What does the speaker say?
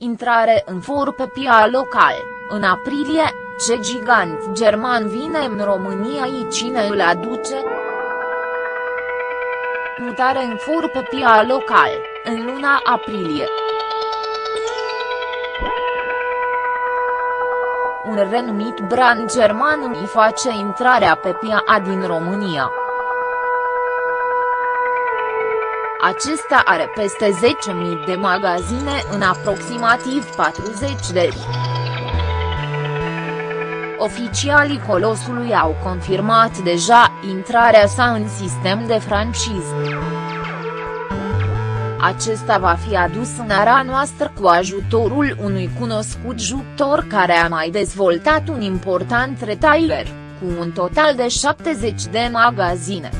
intrare în for pe pia local, în aprilie, ce gigant german vine în România și cine îl aduce? Mutare în for pe pia local, în luna aprilie. Un renumit brand german îi face intrarea pe pia din România. Acesta are peste 10.000 de magazine în aproximativ 40 de Oficialii Colosului au confirmat deja intrarea sa în sistem de franciză. Acesta va fi adus în ara noastră cu ajutorul unui cunoscut jucător care a mai dezvoltat un important retailer, cu un total de 70 de magazine.